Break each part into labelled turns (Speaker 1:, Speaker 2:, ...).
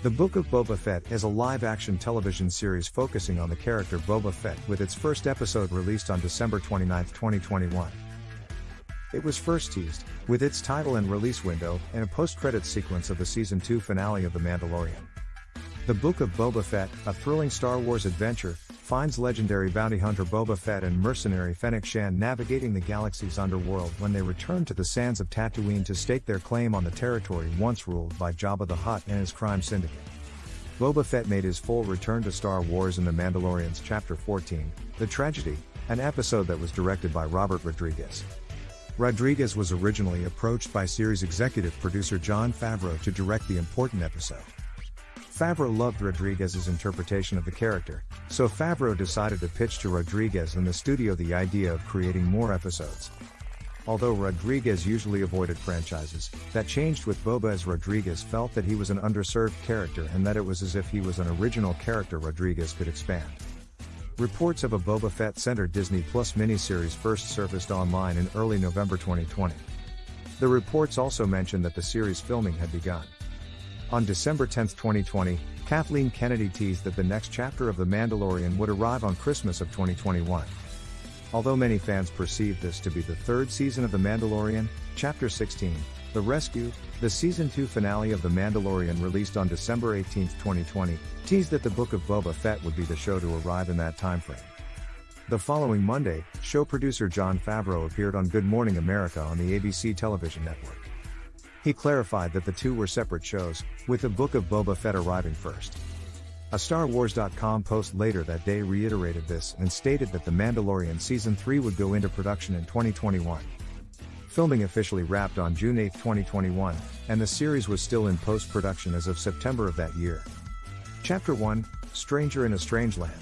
Speaker 1: The Book of Boba Fett is a live action television series focusing on the character Boba Fett with its first episode released on December 29, 2021. It was first teased, with its title and release window, in a post-credit sequence of the season 2 finale of The Mandalorian. The Book of Boba Fett, a thrilling Star Wars adventure, finds legendary bounty hunter Boba Fett and mercenary Fennec Shand navigating the galaxy's underworld when they return to the sands of Tatooine to stake their claim on the territory once ruled by Jabba the Hutt and his crime syndicate. Boba Fett made his full return to Star Wars in The Mandalorian's Chapter 14, The Tragedy, an episode that was directed by Robert Rodriguez. Rodriguez was originally approached by series executive producer Jon Favreau to direct the important episode. Favreau loved Rodriguez's interpretation of the character, so Favreau decided to pitch to Rodriguez and the studio the idea of creating more episodes. Although Rodriguez usually avoided franchises, that changed with Boba as Rodriguez felt that he was an underserved character and that it was as if he was an original character Rodriguez could expand. Reports of a Boba Fett centered Disney Plus miniseries first surfaced online in early November 2020. The reports also mentioned that the series filming had begun. On December 10, 2020, Kathleen Kennedy teased that the next chapter of The Mandalorian would arrive on Christmas of 2021. Although many fans perceived this to be the third season of The Mandalorian, Chapter 16, The Rescue, the season 2 finale of The Mandalorian released on December 18, 2020, teased that the Book of Boba Fett would be the show to arrive in that timeframe. The following Monday, show producer Jon Favreau appeared on Good Morning America on the ABC television network. He clarified that the two were separate shows, with the Book of Boba Fett arriving first. A StarWars.com post later that day reiterated this and stated that The Mandalorian Season 3 would go into production in 2021. Filming officially wrapped on June 8, 2021, and the series was still in post production as of September of that year. Chapter 1 Stranger in a Strange Land.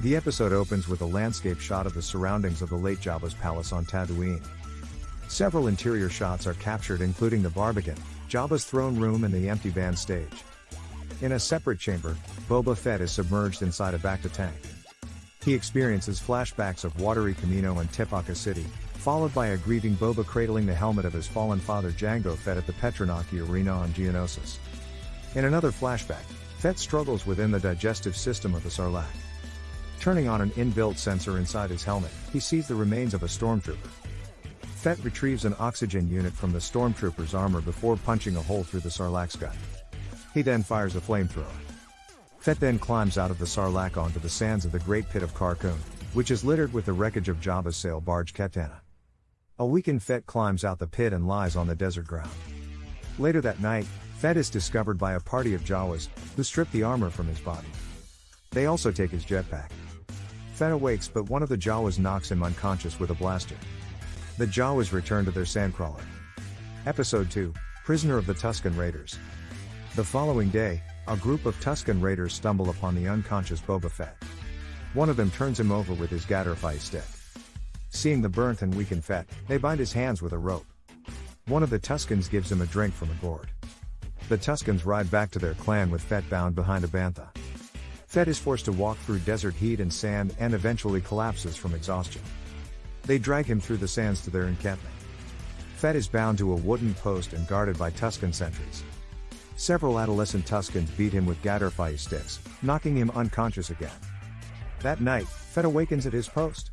Speaker 1: The episode opens with a landscape shot of the surroundings of the late Jabba's palace on Tatooine. Several interior shots are captured including the Barbican, Jabba's throne room and the empty band stage. In a separate chamber, Boba Fett is submerged inside a bacta tank. He experiences flashbacks of watery Kamino and Tipoca City, followed by a grieving Boba cradling the helmet of his fallen father Jango Fett at the Petranaki Arena on Geonosis. In another flashback, Fett struggles within the digestive system of the Sarlacc. Turning on an inbuilt sensor inside his helmet, he sees the remains of a stormtrooper. Fett retrieves an oxygen unit from the stormtrooper's armor before punching a hole through the Sarlacc's gut. He then fires a flamethrower. Fett then climbs out of the Sarlacc onto the sands of the Great Pit of Carkoon, which is littered with the wreckage of Jabba's sail barge Khetanna. A weakened Fett climbs out the pit and lies on the desert ground. Later that night, Fett is discovered by a party of Jawas, who strip the armor from his body. They also take his jetpack. Fett awakes but one of the Jawas knocks him unconscious with a blaster. The Jawas return to their sandcrawler. Episode 2 Prisoner of the Tusken Raiders. The following day, a group of Tusken Raiders stumble upon the unconscious Boba Fett. One of them turns him over with his gaderffii stick. Seeing the burnt and weakened Fett, they bind his hands with a rope. One of the Tuskens gives him a drink from a gourd. The Tuskens ride back to their clan with Fett bound behind a bantha. Fett is forced to walk through desert heat and sand and eventually collapses from exhaustion. They drag him through the sands to their encampment. Fett is bound to a wooden post and guarded by Tusken sentries. Several adolescent Tuskens beat him with gaderffii sticks, knocking him unconscious again. That night, Fett awakens at his post.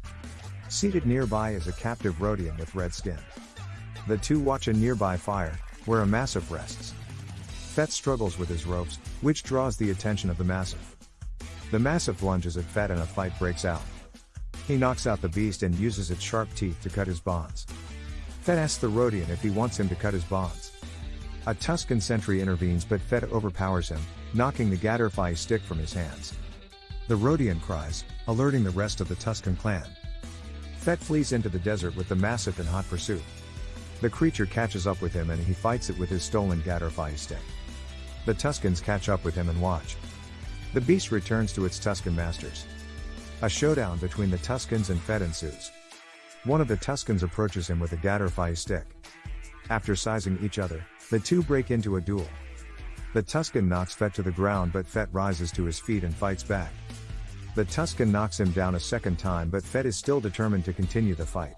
Speaker 1: Seated nearby is a captive Rodian with red skin. The two watch a nearby fire, where a massiff rests. Fett struggles with his ropes, which draws the attention of the massiff. The massiff lunges at Fett and a fight breaks out. He knocks out the beast and uses its sharp teeth to cut his bonds. Fett asks the Rodian if he wants him to cut his bonds. A Tusken sentry intervenes but Fett overpowers him, knocking the gaderffii stick from his hands. The Rodian cries, alerting the rest of the Tusken clan. Fett flees into the desert with the Massiff in hot pursuit. The creature catches up with him and he fights it with his stolen gaderffii stick. The Tuskens catch up with him and watch. The beast returns to its Tusken masters. A showdown between the Tuskens and Fett ensues. One of the Tuskens approaches him with a gaderffii stick. After sizing each other, the two break into a duel. The Tusken knocks Fett to the ground but Fett rises to his feet and fights back. The Tusken knocks him down a second time but Fett is still determined to continue the fight.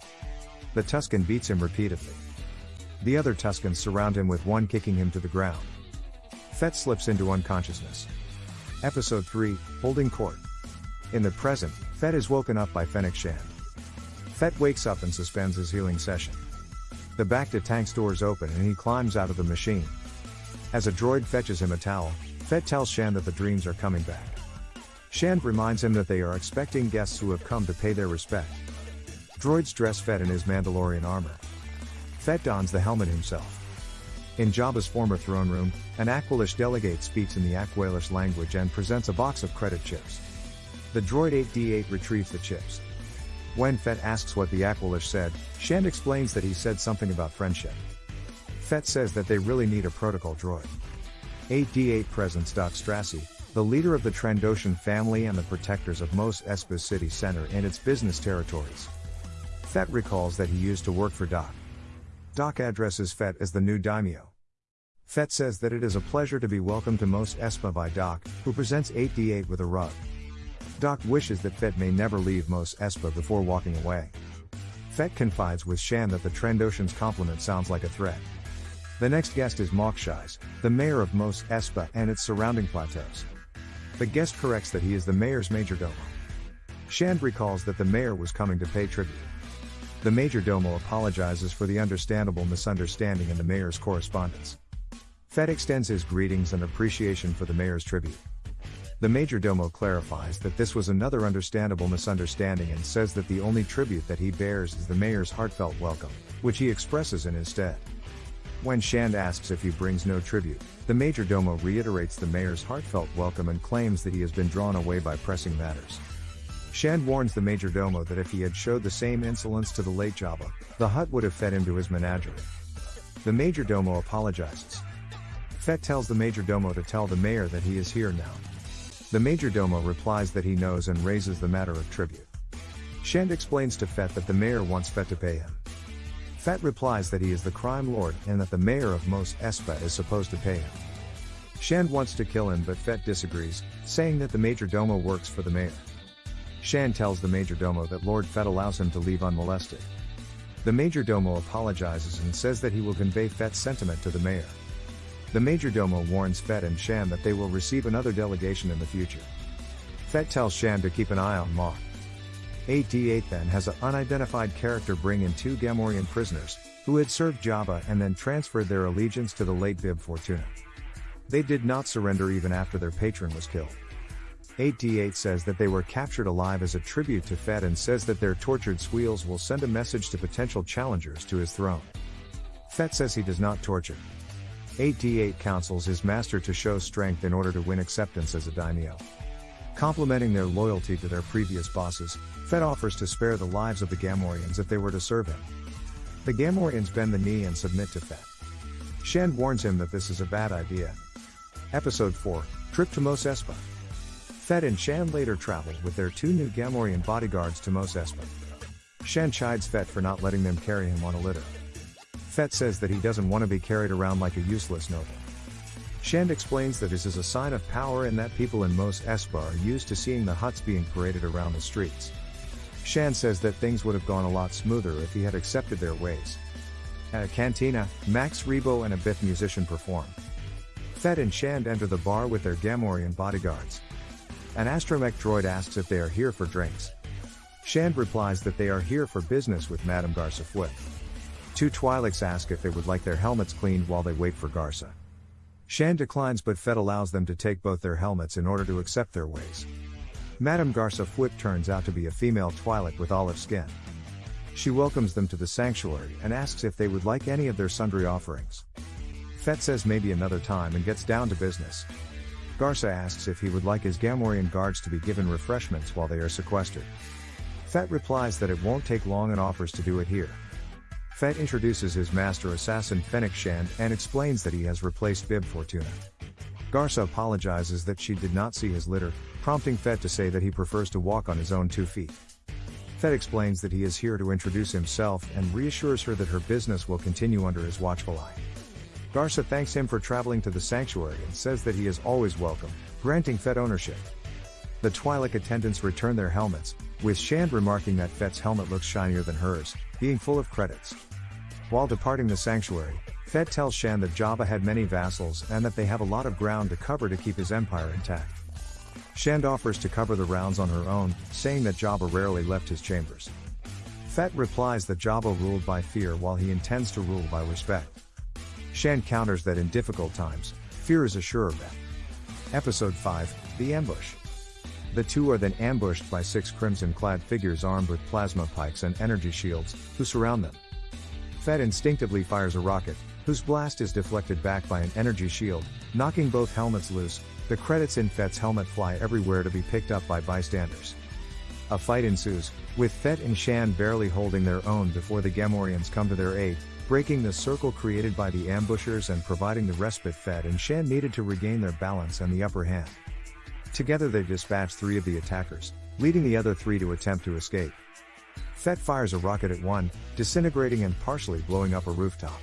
Speaker 1: The Tusken beats him repeatedly. The other Tuskens surround him with one kicking him to the ground. Fett slips into unconsciousness. Episode 3 Holding Court. In the present, Fett is woken up by Fennec Shand. Fett wakes up and suspends his healing session. The bacta tank's doors open and he climbs out of the machine. As a droid fetches him a towel, Fett tells Shand that the dreams are coming back. Shand reminds him that they are expecting guests who have come to pay their respect. Droids dress Fett in his Mandalorian armor. Fett dons the helmet himself. In Jabba's former throne room, an Aqualish delegate speaks in the Aqualish language and presents a box of credit chips. The droid 8D8 retrieves the chips. When Fett asks what the Aqualish said, Shand explains that he said something about friendship. Fett says that they really need a protocol droid. 8D8 presents Dokk Strassi, the leader of the Trandoshan family and the protectors of Mos Espa city center and its business territories. Fett recalls that he used to work for Dokk. Dokk addresses Fett as the new daimyo. Fett says that it is a pleasure to be welcomed to Mos Espa by Dokk, who presents 8D8 with a rug. Dokk wishes that Fett may never leave Mos Espa before walking away. Fett confides with Shand that the Trandoshan's compliment sounds like a threat. The next guest is Mok Shaiz, the mayor of Mos Espa and its surrounding plateaus. The guest corrects that he is the mayor's major domo. Shand recalls that the mayor was coming to pay tribute. The major domo apologizes for the understandable misunderstanding in the mayor's correspondence. Fett extends his greetings and appreciation for the mayor's tribute. The major domo clarifies that this was another understandable misunderstanding and says that the only tribute that he bears is the mayor's heartfelt welcome, which he expresses in his stead. When Shand asks if he brings no tribute, the Major Domo reiterates the mayor's heartfelt welcome and claims that he has been drawn away by pressing matters. Shand warns the Major Domo that if he had showed the same insolence to the late Jabba, the Hutt would have fed him to his menagerie. The Major Domo apologizes. Fett tells the Major Domo to tell the mayor that he is here now. The Major Domo replies that he knows and raises the matter of tribute. Shand explains to Fett that the mayor wants Fett to pay him. Fett replies that he is the crime lord and that the mayor of Mos Espa is supposed to pay him. Shand wants to kill him but Fett disagrees, saying that the Major Domo works for the mayor. Shand tells the Major Domo that Lord Fett allows him to leave unmolested. The Major Domo apologizes and says that he will convey Fett's sentiment to the mayor. The Major Domo warns Fett and Shand that they will receive another delegation in the future. Fett tells Shand to keep an eye on Mok. 8D8 then has an unidentified character bring in two Gamorrean prisoners, who had served Jabba and then transferred their allegiance to the late Bib Fortuna. They did not surrender even after their patron was killed. 8D8 says that they were captured alive as a tribute to Fett and says that their tortured squeals will send a message to potential challengers to his throne. Fett says he does not torture. 8D8 counsels his master to show strength in order to win acceptance as a daimyo. Complimenting their loyalty to their previous bosses, Fett offers to spare the lives of the Gamorreans if they were to serve him. The Gamorreans bend the knee and submit to Fett. Shand warns him that this is a bad idea. Episode 4 Trip to Mos Espa. Fett and Shand later travel with their two new Gamorrean bodyguards to Mos Espa. Shand chides Fett for not letting them carry him on a litter. Fett says that he doesn't want to be carried around like a useless noble. Shand explains that this is a sign of power and that people in Mos Espa are used to seeing the Hutts being paraded around the streets. Shand says that things would have gone a lot smoother if he had accepted their ways. At a cantina, Max Rebo and a Bith musician perform. Fett and Shand enter the bar with their Gamorrean bodyguards. An astromech droid asks if they are here for drinks. Shand replies that they are here for business with Madame Garsa Fwip. Two Twi'leks ask if they would like their helmets cleaned while they wait for Garsa. Shand declines but Fett allows them to take both their helmets in order to accept their ways. Madame Garsa Fwip turns out to be a female Twi'lek with olive skin. She welcomes them to the sanctuary and asks if they would like any of their sundry offerings. Fett says maybe another time and gets down to business. Garsa asks if he would like his Gamorrean guards to be given refreshments while they are sequestered. Fett replies that it won't take long and offers to do it here. Fett introduces his master assassin Fennec Shand and explains that he has replaced Bib Fortuna. Garsa apologizes that she did not see his litter, prompting Fett to say that he prefers to walk on his own two feet. Fett explains that he is here to introduce himself and reassures her that her business will continue under his watchful eye. Garsa thanks him for traveling to the sanctuary and says that he is always welcome, granting Fett ownership. The Twi'lek attendants return their helmets, with Shand remarking that Fett's helmet looks shinier than hers, being full of credits. While departing the sanctuary, Fett tells Shand that Jabba had many vassals and that they have a lot of ground to cover to keep his empire intact. Shand offers to cover the rounds on her own, saying that Jabba rarely left his chambers. Fett replies that Jabba ruled by fear while he intends to rule by respect. Shand counters that in difficult times, fear is a sure bet. Episode 5 The Ambush. The two are then ambushed by six crimson clad figures armed with plasma pikes and energy shields, who surround them. Fett instinctively fires a rocket, whose blast is deflected back by an energy shield, knocking both helmets loose. The credits in Fett's helmet fly everywhere to be picked up by bystanders. A fight ensues, with Fett and Shand barely holding their own before the Gamorreans come to their aid, breaking the circle created by the ambushers and providing the respite Fett and Shand needed to regain their balance and the upper hand. Together they dispatch three of the attackers, leading the other three to attempt to escape. Fett fires a rocket at one, disintegrating and partially blowing up a rooftop.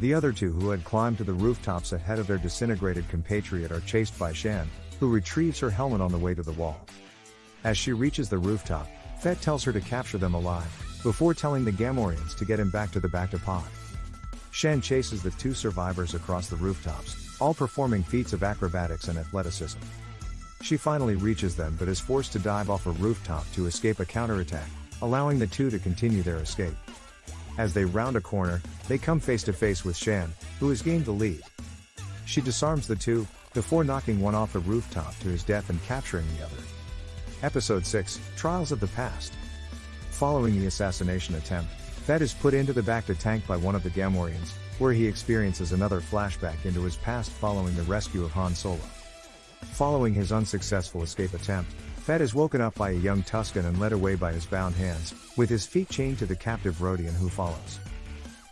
Speaker 1: The other two who had climbed to the rooftops ahead of their disintegrated compatriot are chased by Shand, who retrieves her helmet on the way to the wall. As she reaches the rooftop, Fett tells her to capture them alive, before telling the Gamorreans to get him back to the Bacta pod. Shand chases the two survivors across the rooftops, all performing feats of acrobatics and athleticism. She finally reaches them but is forced to dive off a rooftop to escape a counterattack, allowing the two to continue their escape. As they round a corner, they come face to face with Shand, who has gained the lead. She disarms the two, before knocking one off the rooftop to his death and capturing the other. Episode 6 Trials of the Past. Following the assassination attempt, Fett is put into the Bacta tank by one of the Gamorreans, where he experiences another flashback into his past following the rescue of Han Solo. Following his unsuccessful escape attempt, Fett is woken up by a young Tusken and led away by his bound hands, with his feet chained to the captive Rodian who follows.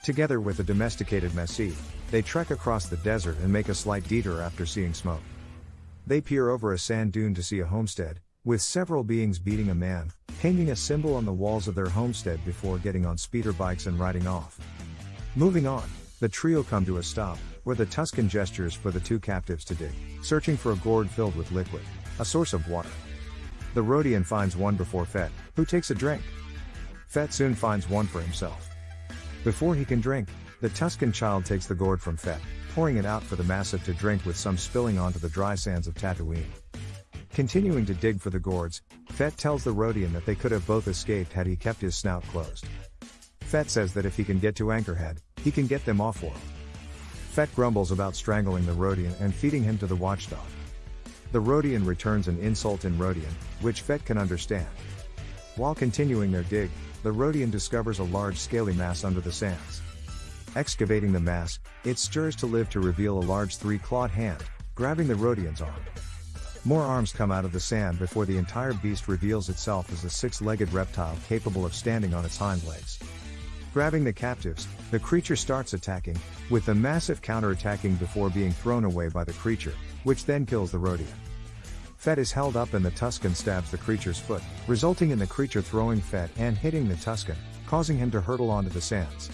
Speaker 1: Together with a domesticated Massiff, they trek across the desert and make a slight detour after seeing smoke. They peer over a sand dune to see a homestead, with several beings beating a man, painting a symbol on the walls of their homestead before getting on speeder bikes and riding off. Moving on, the trio come to a stop, where the Tusken gestures for the two captives to dig, searching for a gourd filled with liquid, a source of water. The Rodian finds one before Fett, who takes a drink. Fett soon finds one for himself. Before he can drink, the Tusken child takes the gourd from Fett, pouring it out for the Massiff to drink with some spilling onto the dry sands of Tatooine. Continuing to dig for the gourds, Fett tells the Rodian that they could have both escaped had he kept his snout closed. Fett says that if he can get to Anchorhead, he can get them off world. Fett grumbles about strangling the Rodian and feeding him to the watchdog. The Rodian returns an insult in Rodian, which Fett can understand. While continuing their dig, the Rodian discovers a large scaly mass under the sands. Excavating the mass, it stirs to live to reveal a large three-clawed hand, grabbing the Rodian's arm. More arms come out of the sand before the entire beast reveals itself as a six-legged reptile capable of standing on its hind legs. Grabbing the captives, the creature starts attacking, with the Massiff counterattacking before being thrown away by the creature, which then kills the Rodian. Fett is held up and the Tusken stabs the creature's foot, resulting in the creature throwing Fett and hitting the Tusken, causing him to hurtle onto the sands.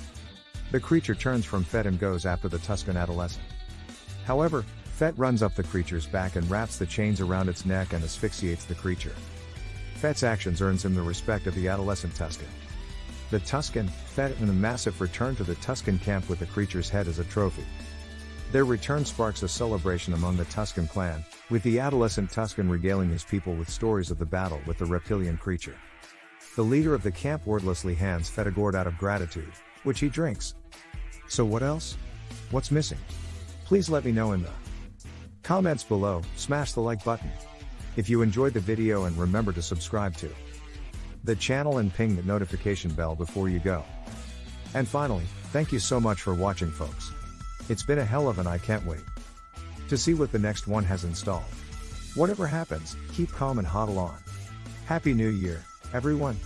Speaker 1: The creature turns from Fett and goes after the Tusken adolescent. However, Fett runs up the creature's back and wraps the chains around its neck and asphyxiates the creature. Fett's actions earns him the respect of the adolescent Tusken. The Tusken, Fett and the Massiff return to the Tusken camp with the creature's head as a trophy. Their return sparks a celebration among the Tusken clan, with the adolescent Tusken regaling his people with stories of the battle with the reptilian creature. The leader of the camp wordlessly hands Fett out of gratitude, which he drinks. So what else? What's missing? Please let me know in the comments below, smash the like button. If you enjoyed the video and remember to subscribe to the channel and ping the notification bell before you go. And finally, thank you so much for watching folks. It's been a hell of an I can't wait to see what the next one has installed. Whatever happens, keep calm and hodl on. Happy New Year, everyone.